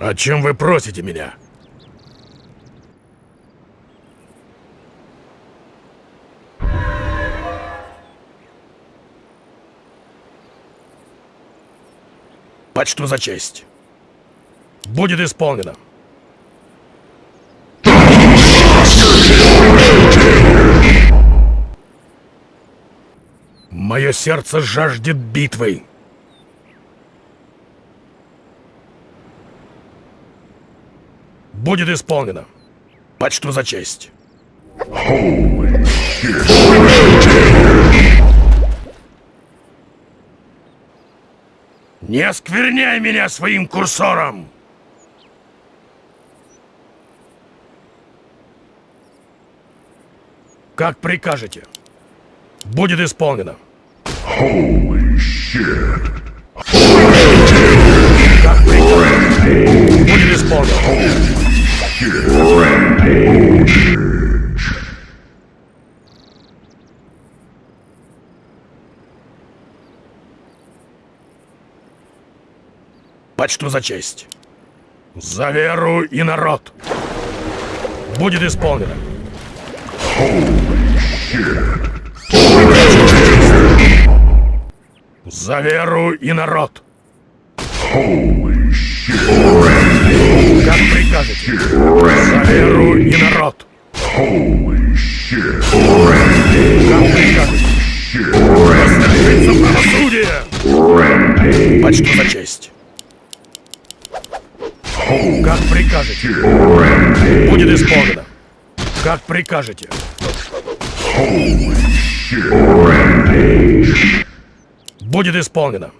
О чем вы просите меня? Почту за честь. Будет исполнено. Мое сердце жаждет битвы. Будет исполнено. Почту за честь. Не оскверняй меня своим курсором! Как прикажете. Будет исполнено. Как Почту за честь. За веру и народ. Будет исполнено. За веру и народ. Как прикажете. За веру и народ. Прикажете. Восстановится правосудие. Почту за честь. Как прикажете. Будет исполнено. Как прикажете. Будет исполнено.